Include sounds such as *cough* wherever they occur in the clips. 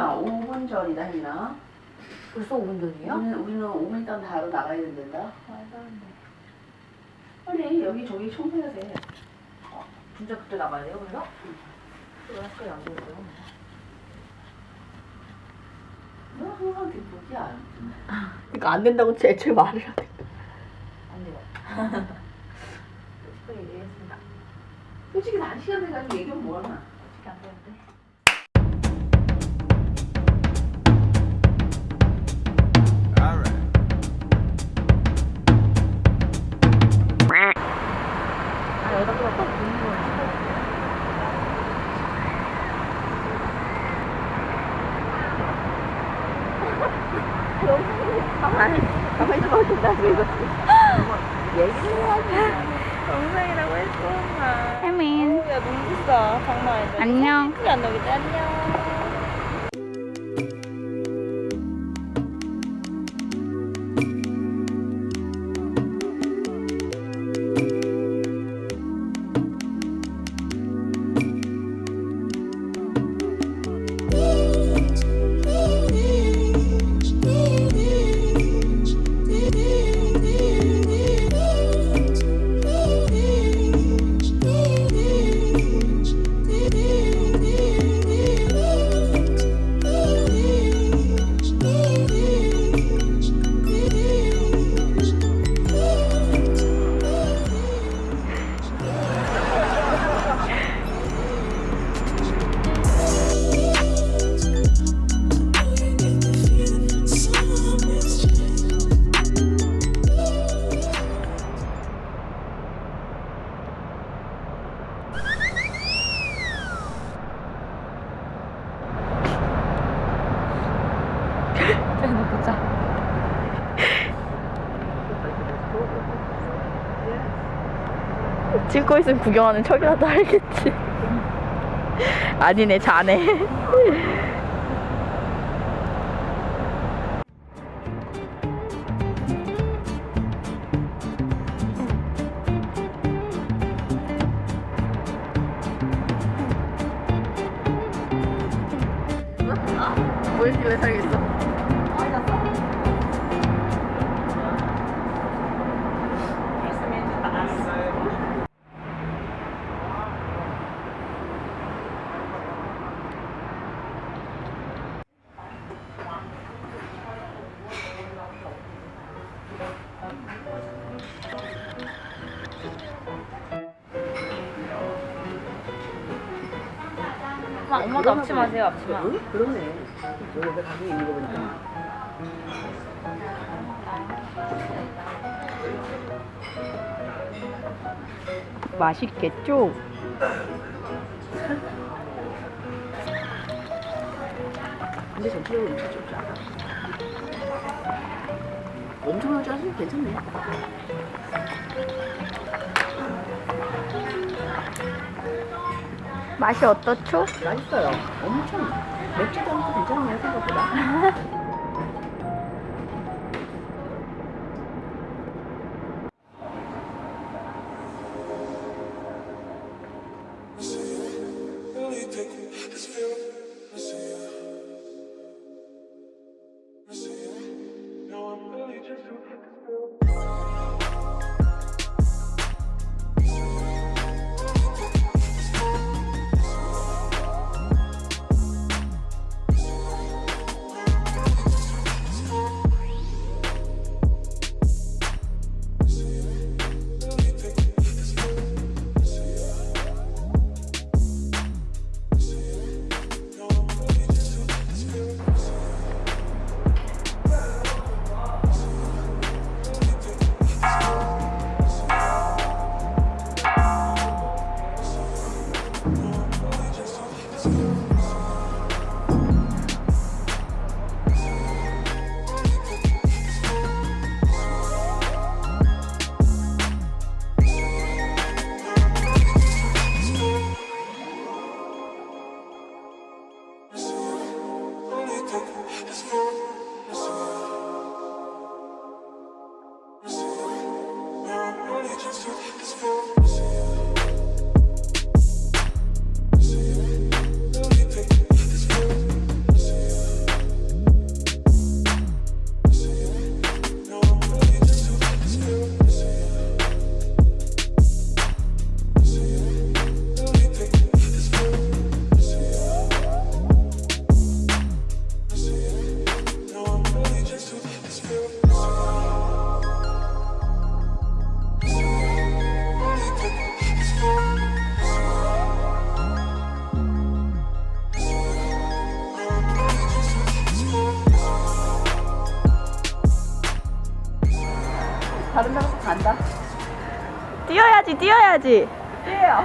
혜민아 5분 전이다 혜민아 벌써 5분 전이에요? 우리는, 우리는 5분 있다 바로 나가야 된다 말도 안 돼. 빨리 여기 저기 청소해야 돼 진짜 그때 나가야 돼요, 그래서? 왜 학교에 안 되고요? 너 항상 뒷북이야 그러니까 안 된다고 제철 말을 해. 안 돼요. *laughs* 또 얘기했습니다. 솔직히 난 시간 돼가지고 얘기하면 뭐하나 어떻게 안 되는데? 가만히 가만히 좀 하신다고 이거. 얘기를 해야지. 영상이라고 했어 엄마 혜민. 야 눈부시다 장난 아니다 안녕. 예쁘게 안 나오겠지 안녕 찍고 있으면 구경하는 척이라도 알겠지. 아니네, 자네. 뭐 이렇게 왜 살겠어? 엄마 엄마도 앞치마세요 앞치마. 응? 그러네. 여기가 가게 있는 거 보니까. 맛있겠죠? 근데 전체적으로 음식 좀 짜다 엄청나게 짜서 괜찮네 맛이 어떻죠? 맛있어요 엄청 맵지도 않고 괜찮네요 생각보다 *laughs* It's not 뛰어야지, 뛰어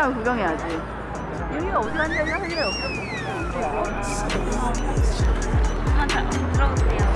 광장을 구경해야지. 여기가 어디 없어. 그만 자, 들어오세요.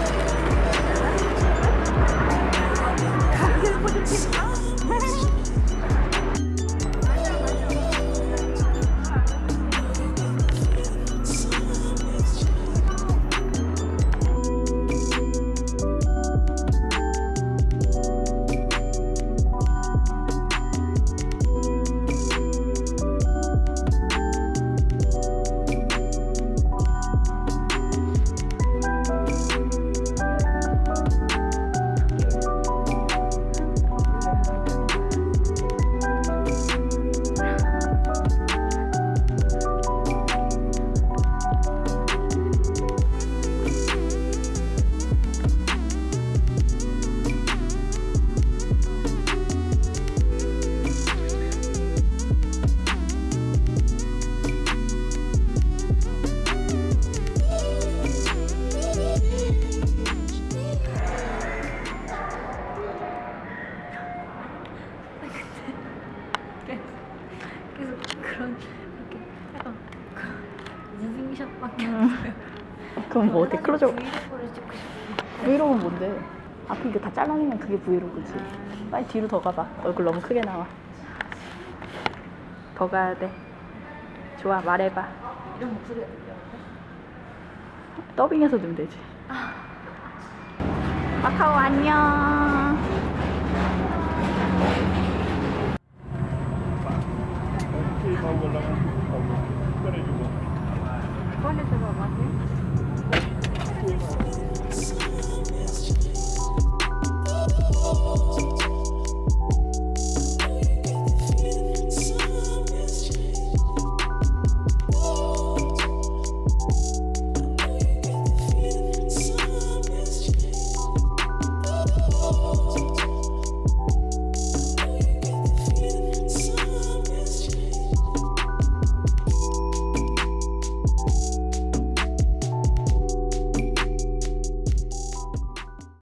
그럼 뭐 어때? 클로즈업. 브이로그는 뭔데? 앞에 이거 다 잘라내면 그게 브이로그지. 빨리 뒤로 더 가봐. 얼굴 너무 크게 나와. 더 가야 돼. 좋아, 말해봐. 이런 목소리가 들려. 더빙해서 넣으면 되지. 마카오 안녕. 꺼내서 봐봐. Thank you.